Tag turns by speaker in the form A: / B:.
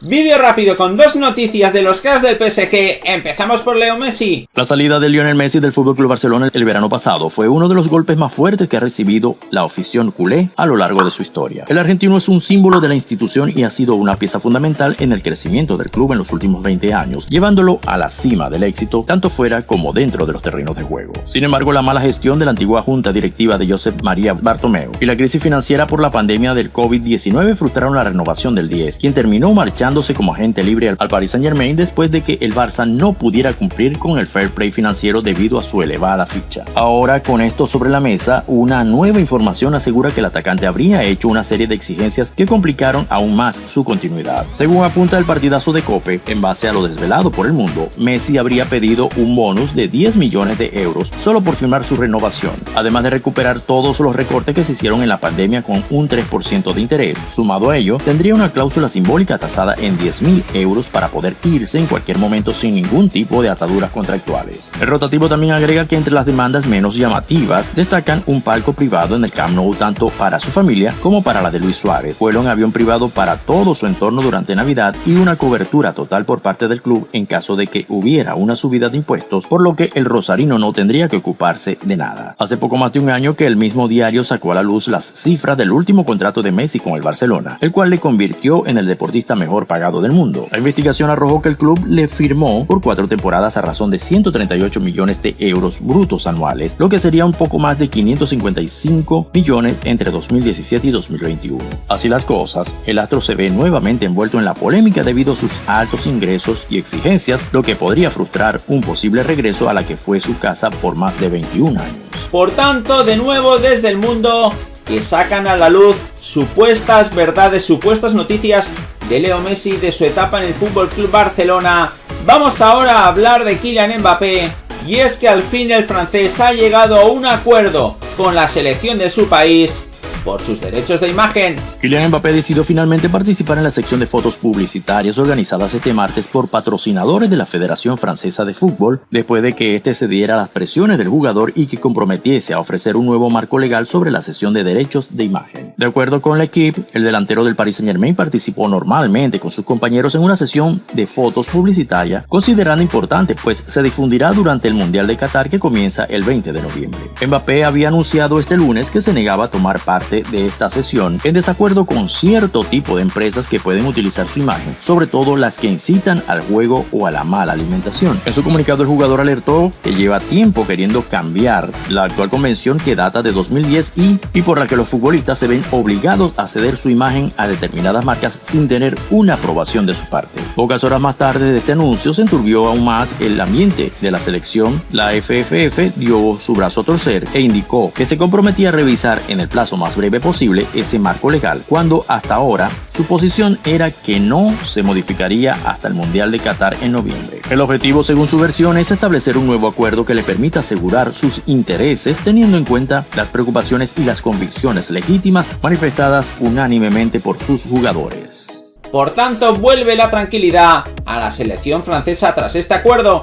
A: Vídeo rápido con dos noticias de los cracks del PSG. Empezamos por Leo Messi.
B: La salida de Lionel Messi del FC Barcelona el verano pasado fue uno de los golpes más fuertes que ha recibido la afición culé a lo largo de su historia. El argentino es un símbolo de la institución y ha sido una pieza fundamental en el crecimiento del club en los últimos 20 años, llevándolo a la cima del éxito tanto fuera como dentro de los terrenos de juego. Sin embargo, la mala gestión de la antigua junta directiva de Josep María Bartomeu y la crisis financiera por la pandemia del COVID-19 frustraron la renovación del 10, quien terminó marchando como agente libre al Paris Saint Germain después de que el Barça no pudiera cumplir con el fair play financiero debido a su elevada ficha. Ahora con esto sobre la mesa, una nueva información asegura que el atacante habría hecho una serie de exigencias que complicaron aún más su continuidad. Según apunta el partidazo de COPE, en base a lo desvelado por el mundo, Messi habría pedido un bonus de 10 millones de euros solo por firmar su renovación, además de recuperar todos los recortes que se hicieron en la pandemia con un 3% de interés. Sumado a ello, tendría una cláusula simbólica tasada en 10.000 euros para poder irse en cualquier momento sin ningún tipo de ataduras contractuales. El rotativo también agrega que entre las demandas menos llamativas destacan un palco privado en el Camp Nou tanto para su familia como para la de Luis Suárez, vuelo en avión privado para todo su entorno durante Navidad y una cobertura total por parte del club en caso de que hubiera una subida de impuestos, por lo que el rosarino no tendría que ocuparse de nada. Hace poco más de un año que el mismo diario sacó a la luz las cifras del último contrato de Messi con el Barcelona, el cual le convirtió en el deportista mejor pagado del mundo. La investigación arrojó que el club le firmó por cuatro temporadas a razón de 138 millones de euros brutos anuales, lo que sería un poco más de 555 millones entre 2017 y 2021. Así las cosas, el astro se ve nuevamente envuelto en la polémica debido a sus altos ingresos y exigencias, lo que podría frustrar un posible regreso a la que fue su casa por más de 21 años.
A: Por tanto, de nuevo desde el mundo que sacan a la luz supuestas verdades, supuestas noticias de Leo Messi de su etapa en el Fútbol Club Barcelona. Vamos ahora a hablar de Kylian Mbappé y es que al fin el francés ha llegado a un acuerdo con la selección de su país por sus derechos de imagen.
B: Kylian Mbappé decidió finalmente participar en la sección de fotos publicitarias organizadas este martes por patrocinadores de la Federación Francesa de Fútbol, después de que este cediera a las presiones del jugador y que comprometiese a ofrecer un nuevo marco legal sobre la sesión de derechos de imagen. De acuerdo con la equipe, el delantero del Paris Saint Germain participó normalmente con sus compañeros en una sesión de fotos publicitaria, considerando importante pues se difundirá durante el Mundial de Qatar que comienza el 20 de noviembre. Mbappé había anunciado este lunes que se negaba a tomar parte de esta sesión en desacuerdo con cierto tipo de empresas que pueden utilizar su imagen, sobre todo las que incitan al juego o a la mala alimentación. En su comunicado el jugador alertó que lleva tiempo queriendo cambiar la actual convención que data de 2010 y, por la que los futbolistas se ven obligados a ceder su imagen a determinadas marcas sin tener una aprobación de su parte. Pocas horas más tarde de este anuncio se enturbió aún más el ambiente de la selección. La FFF dio su brazo a torcer e indicó que se comprometía a revisar en el plazo más breve posible ese marco legal, cuando hasta ahora su posición era que no se modificaría hasta el Mundial de Qatar en noviembre. El objetivo, según su versión, es establecer un nuevo acuerdo que le permita asegurar sus intereses teniendo en cuenta las preocupaciones y las convicciones legítimas manifestadas unánimemente por sus jugadores.
A: Por tanto, vuelve la tranquilidad a la selección francesa tras este acuerdo